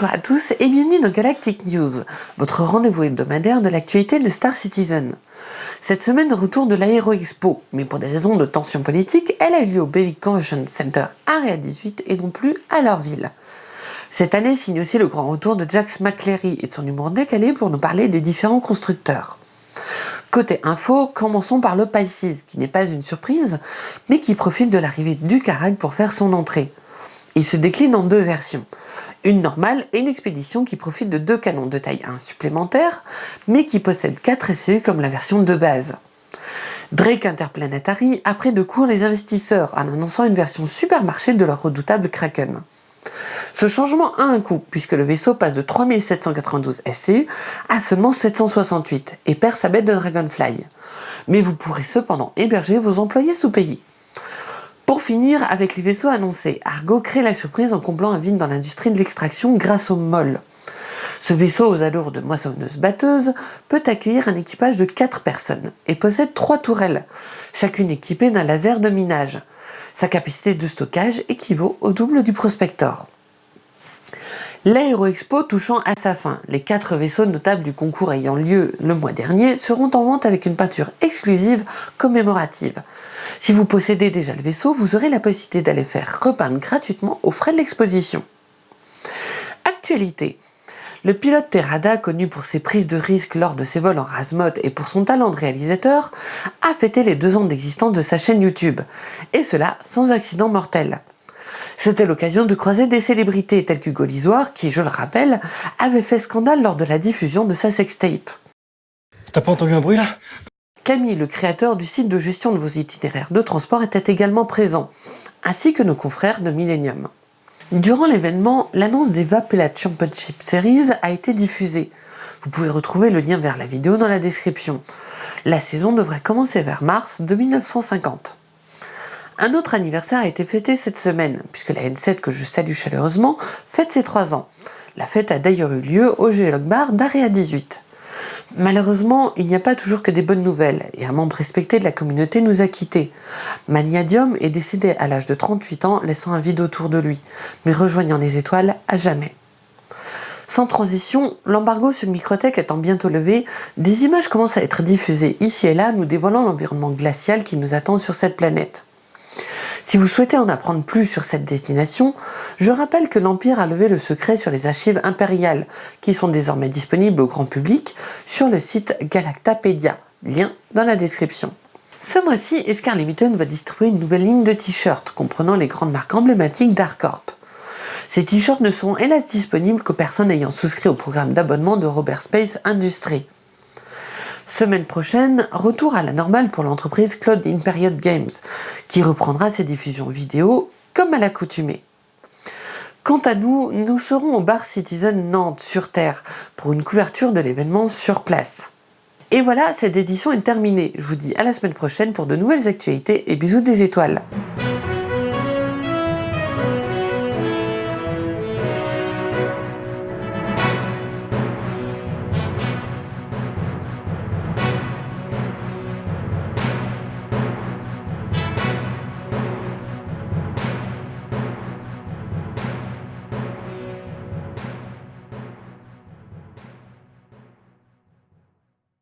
Bonjour à tous et bienvenue dans Galactic News, votre rendez-vous hebdomadaire de l'actualité de Star Citizen. Cette semaine, retour de l'Aéro Expo, mais pour des raisons de tension politique, elle a eu lieu au Baby Convention Center Area 18 et non plus à leur ville. Cette année signe aussi le grand retour de Jax McCleary et de son humour décalé pour nous parler des différents constructeurs. Côté info, commençons par le Pisces, qui n'est pas une surprise, mais qui profite de l'arrivée du Carac pour faire son entrée. Il se décline en deux versions. Une normale et une expédition qui profite de deux canons de taille 1 supplémentaires, mais qui possède 4 SCU comme la version de base. Drake Interplanetary a pris de court les investisseurs en annonçant une version supermarché de leur redoutable Kraken. Ce changement a un coût, puisque le vaisseau passe de 3792 SCU à seulement 768 et perd sa bête de Dragonfly. Mais vous pourrez cependant héberger vos employés sous pays. Pour finir, avec les vaisseaux annoncés, Argo crée la surprise en comblant un vide dans l'industrie de l'extraction grâce au MOL. Ce vaisseau aux allures de moissonneuse batteuse peut accueillir un équipage de 4 personnes et possède 3 tourelles, chacune équipée d'un laser de minage. Sa capacité de stockage équivaut au double du Prospector. L'Aéro Expo touchant à sa fin, les quatre vaisseaux notables du concours ayant lieu le mois dernier seront en vente avec une peinture exclusive commémorative. Si vous possédez déjà le vaisseau, vous aurez la possibilité d'aller faire repeindre gratuitement aux frais de l'exposition. Actualité le pilote Terrada, connu pour ses prises de risques lors de ses vols en Razmot et pour son talent de réalisateur, a fêté les deux ans d'existence de sa chaîne YouTube, et cela sans accident mortel. C'était l'occasion de croiser des célébrités telles qu'Hugo Lisoire, qui, je le rappelle, avait fait scandale lors de la diffusion de sa sextape. T'as pas entendu un bruit là? Camille, le créateur du site de gestion de vos itinéraires de transport, était également présent, ainsi que nos confrères de Millennium. Durant l'événement, l'annonce des Vapella Championship Series a été diffusée. Vous pouvez retrouver le lien vers la vidéo dans la description. La saison devrait commencer vers mars de 1950. Un autre anniversaire a été fêté cette semaine, puisque la N7 que je salue chaleureusement fête ses 3 ans. La fête a d'ailleurs eu lieu au Géolog Bar d'Area 18. Malheureusement, il n'y a pas toujours que des bonnes nouvelles, et un membre respecté de la communauté nous a quittés. Maniadium est décédé à l'âge de 38 ans, laissant un vide autour de lui, mais rejoignant les étoiles à jamais. Sans transition, l'embargo sur Microtech étant bientôt levé, des images commencent à être diffusées ici et là nous dévoilant l'environnement glacial qui nous attend sur cette planète. Si vous souhaitez en apprendre plus sur cette destination, je rappelle que l'Empire a levé le secret sur les archives impériales, qui sont désormais disponibles au grand public sur le site Galactapedia, lien dans la description. Ce mois-ci, Escar Limited va distribuer une nouvelle ligne de t-shirts comprenant les grandes marques emblématiques d'Arcorp. Ces t-shirts ne sont hélas disponibles qu'aux personnes ayant souscrit au programme d'abonnement de Robert Space Industries. Semaine prochaine, retour à la normale pour l'entreprise Cloud in Period Games, qui reprendra ses diffusions vidéo comme à l'accoutumée. Quant à nous, nous serons au bar Citizen Nantes sur Terre pour une couverture de l'événement sur place. Et voilà, cette édition est terminée. Je vous dis à la semaine prochaine pour de nouvelles actualités et bisous des étoiles.